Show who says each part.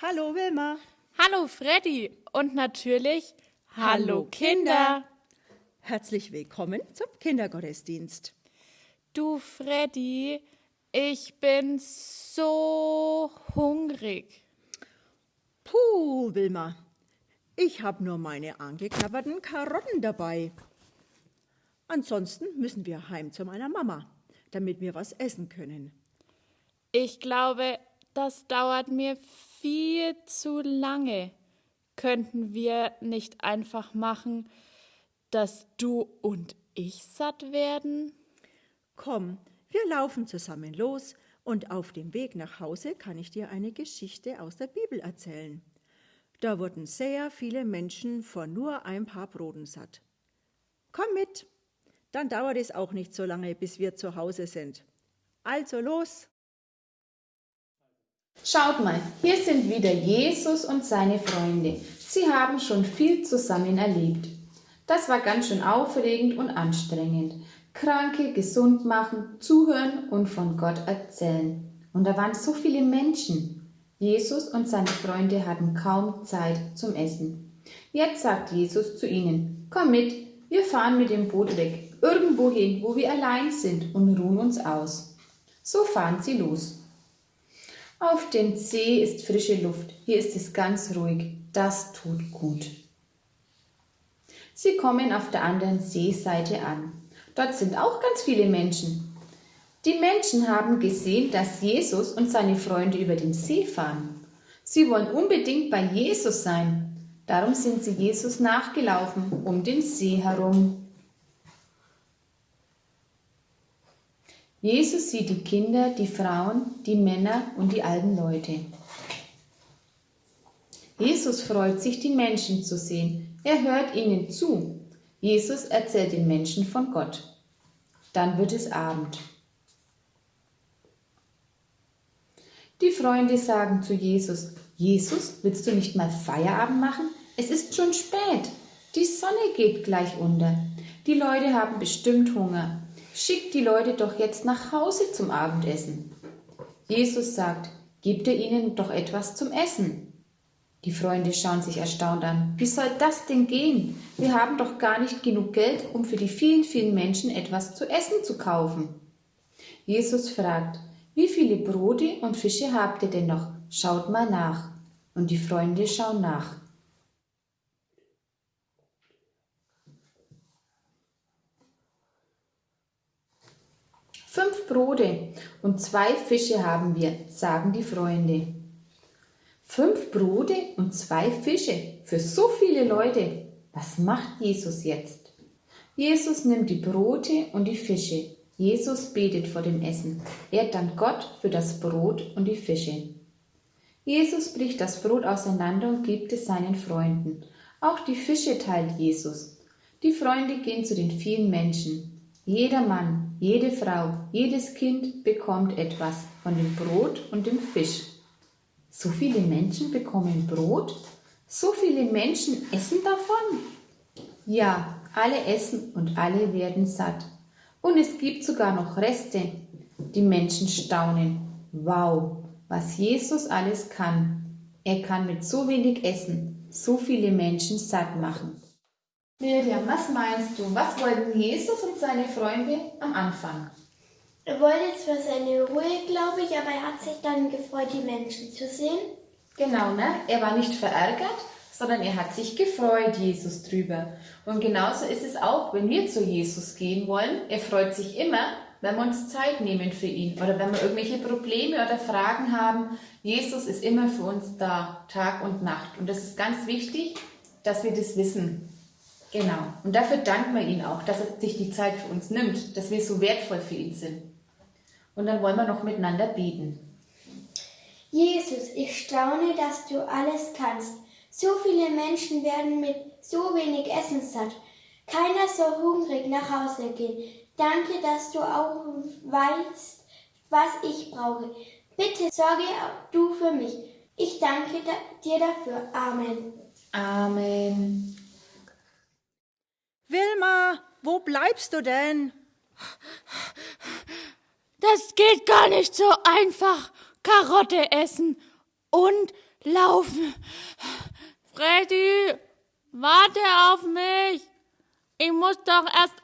Speaker 1: Hallo Wilma.
Speaker 2: Hallo Freddy und natürlich Hallo Kinder.
Speaker 1: Herzlich willkommen zum Kindergottesdienst.
Speaker 2: Du Freddy, ich bin so hungrig.
Speaker 1: Puh, Wilma. Ich habe nur meine angeknabberten Karotten dabei. Ansonsten müssen wir heim zu meiner Mama, damit wir was essen können.
Speaker 2: Ich glaube, das dauert mir viel zu lange. Könnten wir nicht einfach machen, dass du und ich satt werden?
Speaker 1: Komm, wir laufen zusammen los und auf dem Weg nach Hause kann ich dir eine Geschichte aus der Bibel erzählen. Da wurden sehr viele Menschen von nur ein paar Broten satt. Komm mit, dann dauert es auch nicht so lange, bis wir zu Hause sind. Also los!
Speaker 3: Schaut mal, hier sind wieder Jesus und seine Freunde. Sie haben schon viel zusammen erlebt. Das war ganz schön aufregend und anstrengend. Kranke gesund machen, zuhören und von Gott erzählen. Und da waren so viele Menschen. Jesus und seine Freunde hatten kaum Zeit zum Essen. Jetzt sagt Jesus zu ihnen, komm mit, wir fahren mit dem Boot weg, irgendwo hin, wo wir allein sind und ruhen uns aus. So fahren sie los. Auf dem See ist frische Luft, hier ist es ganz ruhig, das tut gut. Sie kommen auf der anderen Seeseite an. Dort sind auch ganz viele Menschen. Die Menschen haben gesehen, dass Jesus und seine Freunde über den See fahren. Sie wollen unbedingt bei Jesus sein. Darum sind sie Jesus nachgelaufen um den See herum. Jesus sieht die Kinder, die Frauen, die Männer und die alten Leute. Jesus freut sich, die Menschen zu sehen. Er hört ihnen zu. Jesus erzählt den Menschen von Gott. Dann wird es Abend. Die Freunde sagen zu Jesus, Jesus, willst du nicht mal Feierabend machen? Es ist schon spät. Die Sonne geht gleich unter. Die Leute haben bestimmt Hunger. Schick die Leute doch jetzt nach Hause zum Abendessen. Jesus sagt, gebt ihr ihnen doch etwas zum Essen. Die Freunde schauen sich erstaunt an. Wie soll das denn gehen? Wir haben doch gar nicht genug Geld, um für die vielen, vielen Menschen etwas zu essen zu kaufen. Jesus fragt, wie viele Brote und Fische habt ihr denn noch? Schaut mal nach. Und die Freunde schauen nach. Fünf Brote und zwei Fische haben wir, sagen die Freunde. Fünf Brote und zwei Fische für so viele Leute. Was macht Jesus jetzt? Jesus nimmt die Brote und die Fische. Jesus betet vor dem Essen. Er dankt Gott für das Brot und die Fische. Jesus bricht das Brot auseinander und gibt es seinen Freunden. Auch die Fische teilt Jesus. Die Freunde gehen zu den vielen Menschen. Jeder Mann, jede Frau, jedes Kind bekommt etwas von dem Brot und dem Fisch. So viele Menschen bekommen Brot? So viele Menschen essen davon? Ja, alle essen und alle werden satt. Und es gibt sogar noch Reste. Die Menschen staunen. Wow, was Jesus alles kann. Er kann mit so wenig Essen so viele Menschen satt machen. Miriam, was meinst du? Was wollten Jesus und seine Freunde am Anfang?
Speaker 4: Er wollte zwar seine Ruhe, glaube ich, aber er hat sich dann gefreut, die Menschen zu sehen.
Speaker 3: Genau, ne? Er war nicht verärgert, sondern er hat sich gefreut, Jesus drüber. Und genauso ist es auch, wenn wir zu Jesus gehen wollen. Er freut sich immer, wenn wir uns Zeit nehmen für ihn oder wenn wir irgendwelche Probleme oder Fragen haben. Jesus ist immer für uns da, Tag und Nacht. Und das ist ganz wichtig, dass wir das wissen. Genau. Und dafür danken wir ihm auch, dass er sich die Zeit für uns nimmt, dass wir so wertvoll für ihn sind. Und dann wollen wir noch miteinander beten.
Speaker 4: Jesus, ich staune, dass du alles kannst. So viele Menschen werden mit so wenig Essen satt. Keiner soll hungrig nach Hause gehen. Danke, dass du auch weißt, was ich brauche. Bitte sorge du für mich. Ich danke dir dafür. Amen.
Speaker 3: Amen.
Speaker 1: Wilma, wo bleibst du denn?
Speaker 2: Das geht gar nicht so einfach. Karotte essen und laufen. Freddy, warte auf mich. Ich muss doch erst